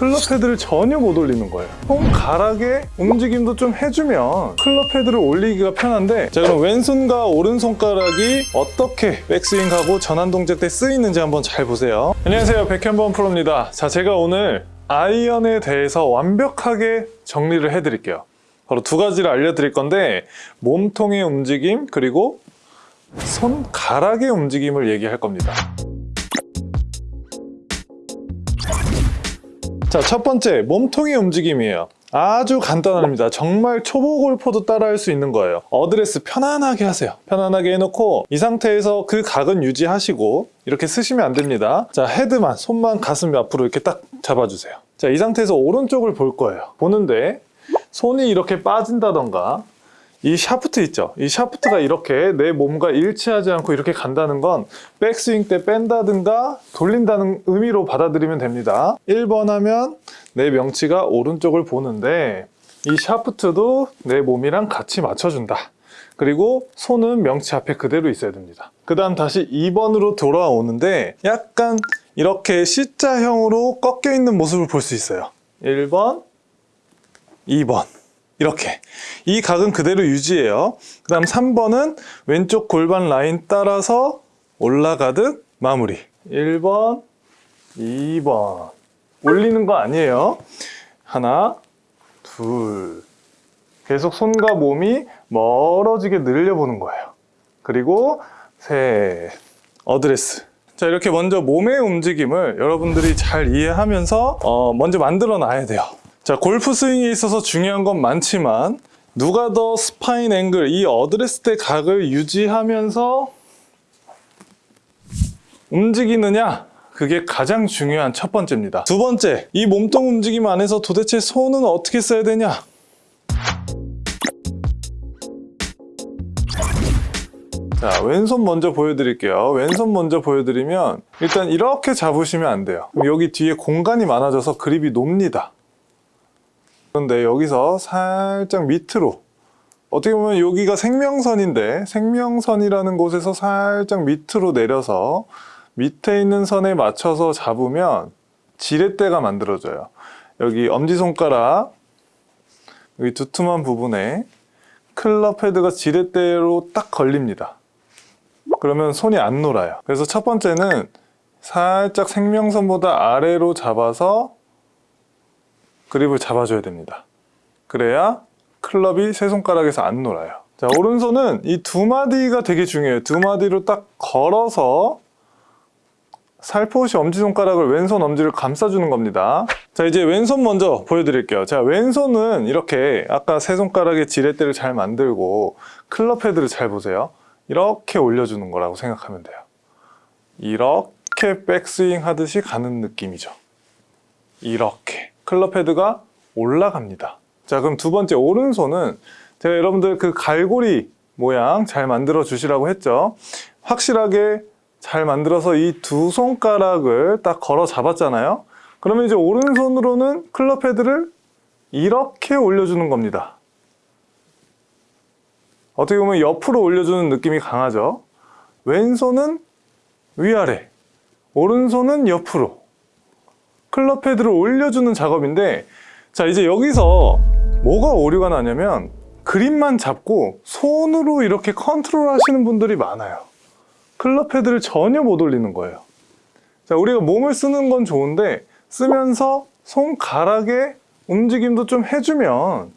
클럽 헤드를 전혀 못 올리는 거예요. 손가락의 움직임도 좀 해주면 클럽 헤드를 올리기가 편한데 자 그럼 왼손과 오른손가락이 어떻게 백스윙하고 전환 동작 때 쓰이는지 한번 잘 보세요. 안녕하세요. 백현범 프로입니다. 자 제가 오늘 아이언에 대해서 완벽하게 정리를 해드릴게요. 바로 두 가지를 알려드릴 건데 몸통의 움직임 그리고 손가락의 움직임을 얘기할 겁니다 자, 첫 번째, 몸통의 움직임이에요. 아주 간단합니다. 정말 초보 골퍼도 따라할 수 있는 거예요. 어드레스 편안하게 하세요. 편안하게 해놓고 이 상태에서 그 각은 유지하시고 이렇게 쓰시면 안 됩니다. 자, 헤드만, 손만 가슴 앞으로 이렇게 딱 잡아주세요. 자, 이 상태에서 오른쪽을 볼 거예요. 보는데 손이 이렇게 빠진다던가 이 샤프트 있죠? 이 샤프트가 이렇게 내 몸과 일치하지 않고 이렇게 간다는 건 백스윙 때 뺀다든가 돌린다는 의미로 받아들이면 됩니다. 1번 하면 내 명치가 오른쪽을 보는데 이 샤프트도 내 몸이랑 같이 맞춰준다. 그리고 손은 명치 앞에 그대로 있어야 됩니다. 그 다음 다시 2번으로 돌아오는데 약간 이렇게 C자형으로 꺾여 있는 모습을 볼 수 있어요. 1번, 2번. 이렇게. 이 각은 그대로 유지해요. 그 다음 3번은 왼쪽 골반 라인 따라서 올라가듯 마무리. 1번 2번. 올리는 거 아니에요. 하나 둘. 계속 손과 몸이 멀어지게 늘려보는 거예요. 그리고 셋 어드레스. 자 이렇게 먼저 몸의 움직임을 여러분들이 잘 이해하면서 어, 먼저 만들어 놔야 돼요 자, 골프 스윙에 있어서 중요한 건 많지만 누가 더 spine angle, 이 어드레스 때 각을 유지하면서 움직이느냐? 그게 가장 중요한 첫 번째입니다. 두 번째, 이 몸통 움직임 안에서 도대체 손은 어떻게 써야 되냐? 자, 왼손 먼저 보여드릴게요. 왼손 먼저 보여드리면 일단 이렇게 잡으시면 안 돼요. 여기 뒤에 공간이 많아져서 그립이 놉니다. 그런데 여기서 살짝 밑으로 어떻게 보면 여기가 생명선인데 생명선이라는 곳에서 살짝 밑으로 내려서 밑에 있는 선에 맞춰서 잡으면 지렛대가 만들어져요. 여기 엄지손가락 여기 두툼한 부분에 클럽 헤드가 지렛대로 딱 걸립니다. 그러면 손이 안 놀아요. 그래서 첫 번째는 살짝 생명선보다 아래로 잡아서 그립을 잡아줘야 됩니다. 그래야 클럽이 세 손가락에서 안 놀아요. 자 오른손은 이 두 마디가 되게 중요해요. 두 마디로 딱 걸어서 살포시 엄지손가락을 왼손 엄지를 감싸주는 겁니다. 자 이제 왼손 먼저 보여드릴게요. 자 왼손은 이렇게 아까 세 손가락의 지렛대를 잘 만들고 클럽 헤드를 잘 보세요. 이렇게 올려주는 거라고 생각하면 돼요. 이렇게 백스윙 하듯이 가는 느낌이죠. 이렇게 클럽 헤드가 올라갑니다. 자 그럼 두 번째 오른손은 제가 여러분들 그 갈고리 모양 잘 만들어 주시라고 했죠? 확실하게 잘 만들어서 이 두 손가락을 딱 걸어 잡았잖아요? 그러면 이제 오른손으로는 클럽 헤드를 이렇게 올려주는 겁니다. 어떻게 보면 옆으로 올려주는 느낌이 강하죠? 왼손은 위아래 오른손은 옆으로 클럽 헤드를 올려주는 작업인데 자 이제 여기서 뭐가 오류가 나냐면 그립만 잡고 손으로 이렇게 컨트롤 하시는 분들이 많아요. 클럽 헤드를 전혀 못 올리는 거예요. 자 우리가 몸을 쓰는 건 좋은데 쓰면서 손가락의 움직임도 좀 해주면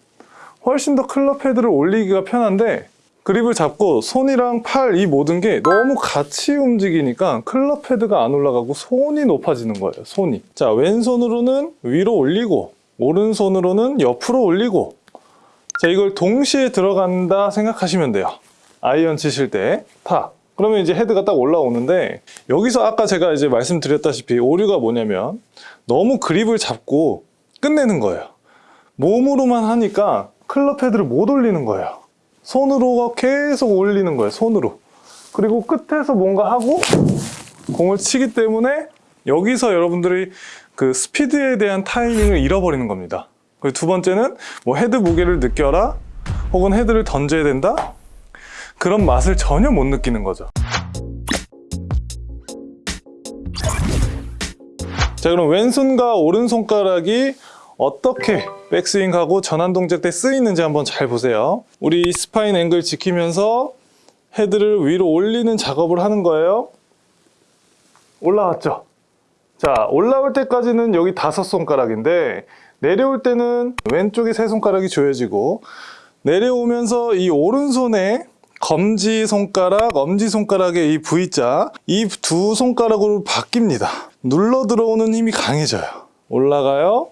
훨씬 더 클럽 헤드를 올리기가 편한데 그립을 잡고 손이랑 팔 이 모든 게 너무 같이 움직이니까 클럽 헤드가 안 올라가고 손이 높아지는 거예요 손이. 자 왼손으로는 위로 올리고 오른손으로는 옆으로 올리고. 자 이걸 동시에 들어간다 생각하시면 돼요. 아이언 치실 때 탁 그러면 이제 헤드가 딱 올라오는데 여기서 아까 제가 이제 말씀드렸다시피 오류가 뭐냐면 너무 그립을 잡고 끝내는 거예요. 몸으로만 하니까 클럽 헤드를 못 올리는 거예요 손으로 계속 올리는 거예요 손으로. 그리고 끝에서 뭔가 하고 공을 치기 때문에 여기서 여러분들이 그 스피드에 대한 타이밍을 잃어버리는 겁니다. 그리고 두 번째는 뭐 헤드 무게를 느껴라 혹은 헤드를 던져야 된다? 그런 맛을 전혀 못 느끼는 거죠. 자 그럼 왼손과 오른손가락이 어떻게 백스윙하고 전환 동작 때 쓰이는지 한번 잘 보세요. 우리 spine angle 지키면서 헤드를 위로 올리는 작업을 하는 거예요. 올라왔죠? 자, 올라올 때까지는 여기 다섯 손가락인데 내려올 때는 왼쪽에 세 손가락이 조여지고 내려오면서 이 오른손에 검지 손가락, 엄지 손가락의 이 V자 이 두 손가락으로 바뀝니다. 눌러 들어오는 힘이 강해져요. 올라가요.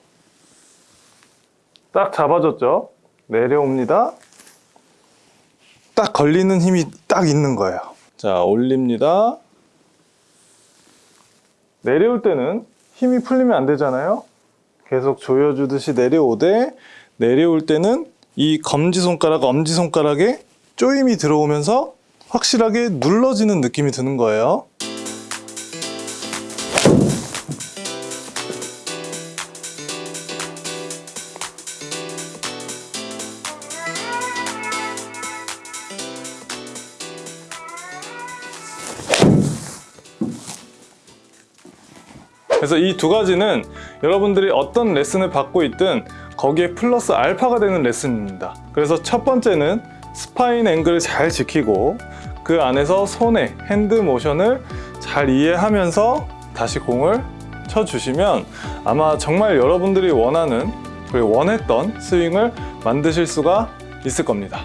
딱 잡아줬죠. 내려옵니다. 딱 걸리는 힘이 딱 있는 거예요. 자, 올립니다. 내려올 때는 힘이 풀리면 안 되잖아요. 계속 조여주듯이 내려오되 내려올 때는 이 검지손가락, 엄지손가락에 쪼임이 들어오면서 확실하게 눌러지는 느낌이 드는 거예요. 그래서 이 두 가지는 여러분들이 어떤 레슨을 받고 있든 거기에 플러스 알파가 되는 레슨입니다. 그래서 첫 번째는 spine angle을 잘 지키고 그 안에서 손의 hand motion을 잘 이해하면서 다시 공을 쳐주시면 아마 정말 여러분들이 원하는 그리고 원했던 스윙을 만드실 수가 있을 겁니다.